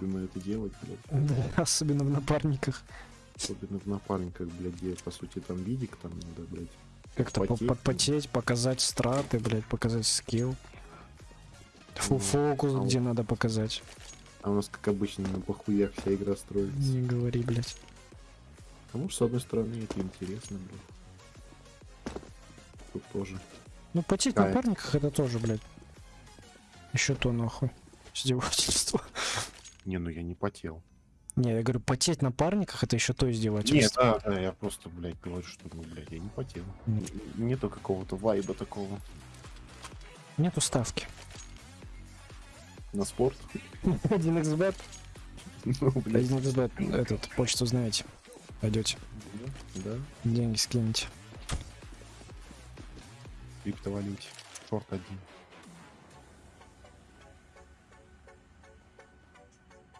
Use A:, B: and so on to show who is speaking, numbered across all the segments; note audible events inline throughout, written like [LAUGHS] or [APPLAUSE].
A: любимое это делать, блядь. [LAUGHS]
B: Да, особенно в напарниках.
A: Особенно в напарниках, блядь, где, по сути, там видик, там надо, блядь.
B: Как-то по-
A: Потеть.
B: показать страты, блядь, показать скилл. Фу,
A: Ну,
B: фокус,
A: а
B: где надо показать.
A: А у нас, как обычно, на похуях вся игра строится.
B: Не говори, блядь.
A: Потому что, с одной стороны, это интересно, блядь. Тут тоже.
B: Ну, потеть в
A: Кайф.
B: напарниках это тоже, блядь. Еще то нахуй. Издевательство. [LAUGHS]
A: Не, ну я не потел.
B: Не, я говорю, потеть в напарниках это еще то
A: Нет,
B: издевательство.
A: да, да, я просто, блядь, говорю, что, ну, блядь, я не потел.
B: М.
A: Нету какого-то вайба такого
B: Нету ставки.
A: на спорт. [LAUGHS]
B: 1xbet.
A: Ну, блядь.
B: 1xbet, этот, почту знаете. Пойдете,
A: Да,
B: деньги скинете.
A: криптовалюте. Шорт один.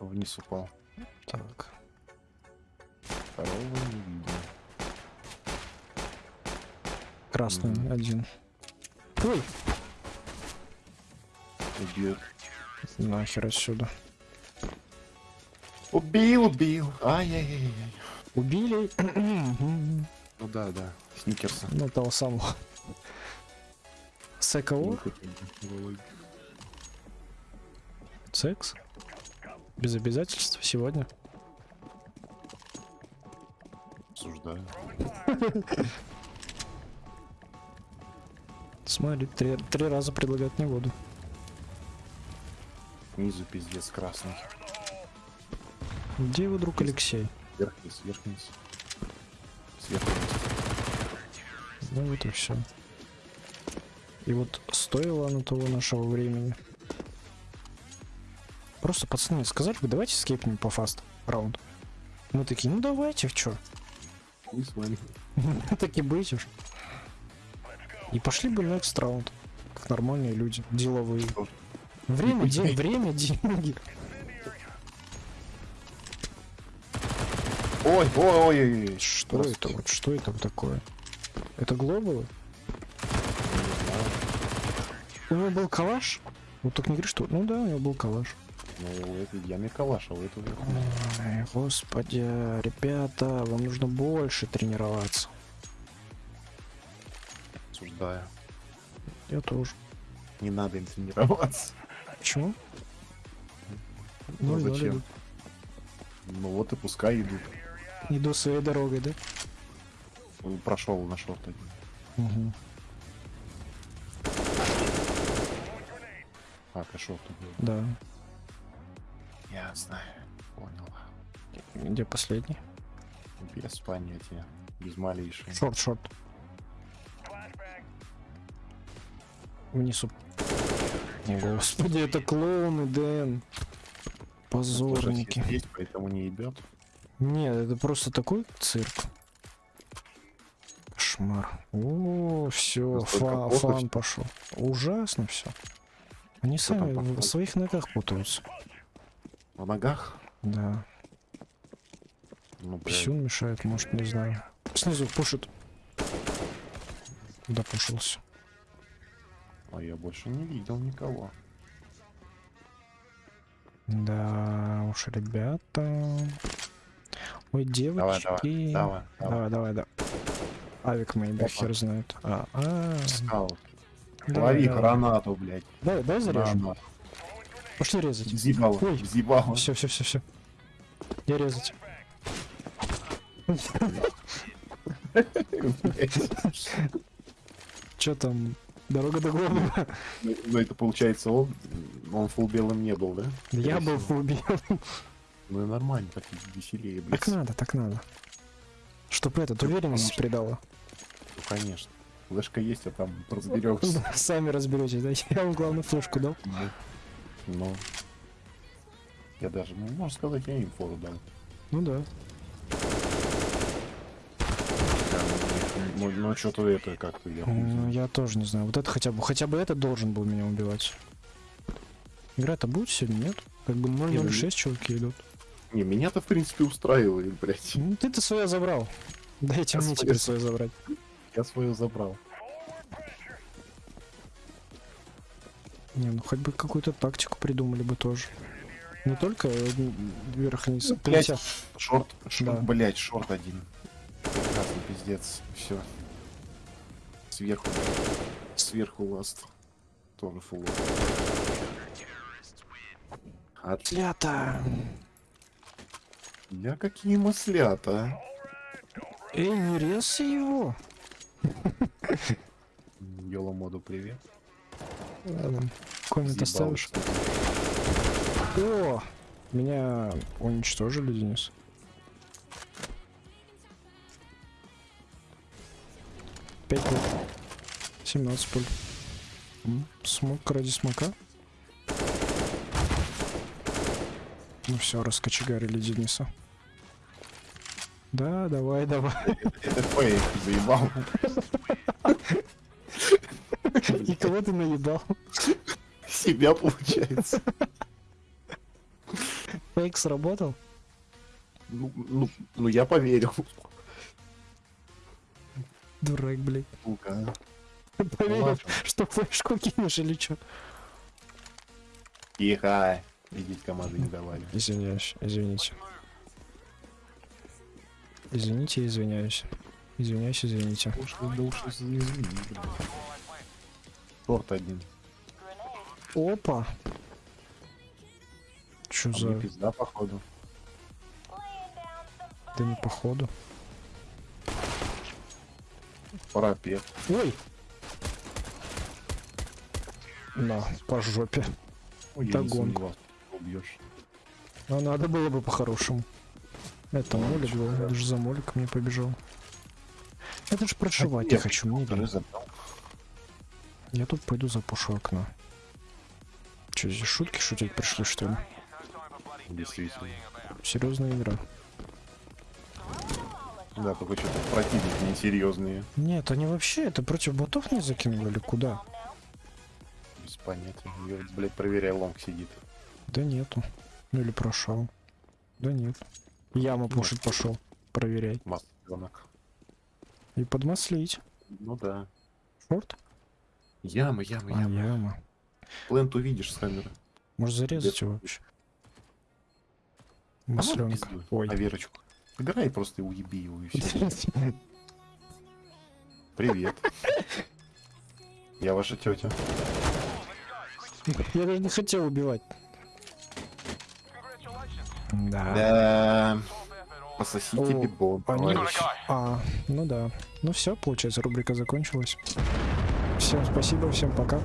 A: Вниз упал.
B: Так.
A: Второго не видел.
B: Красный
A: Мгм.
B: один. Ой,
A: Убил.
B: нахер отсюда.
A: Убил, убил. Ай-яй-яй-яй.
B: Убили.
A: Ну да, да. Сникерса.
B: Ну, того самого. Секого? Секс? Без обязательств сегодня?
A: Обсуждаю. [LAUGHS]
B: Смотри, три, три раза предлагать не буду.
A: Снизу пиздец красный.
B: Где его друг Алексей?
A: Вверх вниз, вверх вниз. Сверху вниз.
B: Ну вот и все. И вот стоило оно того нашего времени. Просто пацаны сказали бы, давайте скипнем по фаст раунд. Мы такие, ну давайте, в чё?
A: И с вами. [LAUGHS]
B: так и быть уж. И пошли бы next раунд. Как нормальные люди, деловые. Время, день, время, деньги.
A: Ой, ой, ой, ой.
B: Что
A: Просто
B: это вот, что это такое? Это глобалы? У него был калаш? Вот так не говори, что... Ну да, у него был калаш.
A: Ну, у этой яме калаш, а у этого вверху.
B: Ой, господи, ребята, вам нужно больше тренироваться.
A: Осуждаю.
B: Я тоже.
A: Не надо им тренироваться.
B: Почему?
A: Ну,
B: Ноль-ноль
A: зачем?
B: идут.
A: Ну вот и пускай идут.
B: Иду своей дорогой, да?
A: Он прошел на шорт один.
B: Угу.
A: А, шорт убил.
B: Да.
A: Ясно. Понял.
B: Где последний?
A: Без понятия. Без малейшего.
B: Шорт, шорт. Вниз. уп- О, Господи, это клоуны, Дэн. Позорники.
A: Есть, поэтому не ебет.
B: Нет, это просто такой цирк. Кошмар. О, все, фа- фан пошел. Ужасно все. Они сами в своих ногах путаются.
A: В ногах?
B: Да.
A: Ну, блядь.
B: Писюн мешает, может, не знаю. Снизу пушит. Допушился.
A: А я больше не видел никого.
B: Да уж, ребята. Ой, девочки.
A: давай, давай, давай.
B: давай, давай, да. Авик мейби,
A: Опа.
B: хер знает. А, а.
A: Скаут. Лови гранату, блядь.
B: Давай, дай зарежем.
A: Гранат.
B: Пошли резать. Ой.
A: взъебало.
B: Все, все, все, все. Я резать. [LAUGHS] Че там? Дорога до города.
A: Ну, ну, это получается он, он фул белым не был, да?
B: Я был убил.
A: Ну и нормально, так веселее, блядь.
B: Так надо, так надо. Чтоб этот уверенность придала.
A: Ну, конечно. Флешка есть, а там [LAUGHS] разберемся. [LAUGHS]
B: Сами разберетесь, да? Я вам главную флешку дал.
A: Ну. Я даже, ну, можно сказать, я им фору дал.
B: Ну да.
A: Ну, ну что-то это как-то я
B: Ну, я тоже не знаю. Вот это хотя бы, хотя бы это должен был меня убивать. Игра-то будет сегодня, нет? Как бы
A: ну,
B: 006 чуваки идут.
A: Не, меня-то в принципе устраивает, блядь.
B: Ну ты-то свое забрал. Дайте
A: Я
B: мне
A: свое
B: теперь свое забрать.
A: Я свое забрал.
B: Не, ну хоть бы какую-то тактику придумали бы тоже. Не только э, вверх-вниз.
A: Блядь,
B: Хотя-
A: шорт,
B: Да.
A: шорт, блять, шорт один. Прекрасный пиздец, все. Сверху, сверху ласт. Тоже фулл. От
B: Лята.
A: я какие маслята.
B: Эй, не резся его.
A: Йола моду привет.
B: Ладно. Оставишь?
A: кстати.
B: О! Меня уничтожили, Денис. Пять пуль. 17 пуль. Смог ради смока. Ну все, раскочегарили Дениса. Да, давай, давай.
A: Это заебал. [LAUGHS]
B: И кого ты наебал?
A: Себя получается.
B: Фейк сработал?
A: Ну, ну, ну я поверил.
B: Дурак, блядь.
A: Сука.
B: Поверил,
A: ладно.
B: что флешку кинешь или что?
A: Тихо. Видеть команды не давали.
B: Извиняюсь, извините. Извините, извиняюсь. Извиняюсь, извините.
A: Уж да уж извини, блядь. Шорт один.
B: Опа! Чё
A: А мне
B: за...
A: пизда, походу.
B: Да не походу.
A: Парапет.
B: Ой! На, по жопе.
A: Ой, я
B: Да
A: не
B: гонку.
A: сомневался, что убьешь.
B: А надо было бы по-хорошему. Это молик был, даже за моликом не побежал. Это ж прошивать я хочу, мне. Я тут пойду запушу окно. Че, здесь шутки шутить пришли, что ли?
A: Действительно.
B: Серьезная игра.
A: Да, только что-то противники несерьезные.
B: Нет, они вообще это против ботов не закинули куда?
A: Без понятия. Я, блядь, проверяю, лонг сидит.
B: Да нету. Ну или прошел. Да нет. Яму пушить пошел. Проверять.
A: Масленок.
B: И подмаслить.
A: Ну да.
B: Шорт?
A: Яма, яма,
B: А,
A: яма.
B: яма.
A: Плент увидишь с камеры.
B: Может зарезать
A: Где-то.
B: его вообще?
A: А
B: Масленка.
A: пизду.
B: Ой.
A: А Верочку. Выбирай просто и уеби его и все. [LAUGHS] Привет. Я ваша тетя.
B: Я даже не хотел убивать. Да.
A: Да. Пососите бибон.
B: А, ну да. Ну все, получается, рубрика закончилась. Всем спасибо, всем пока.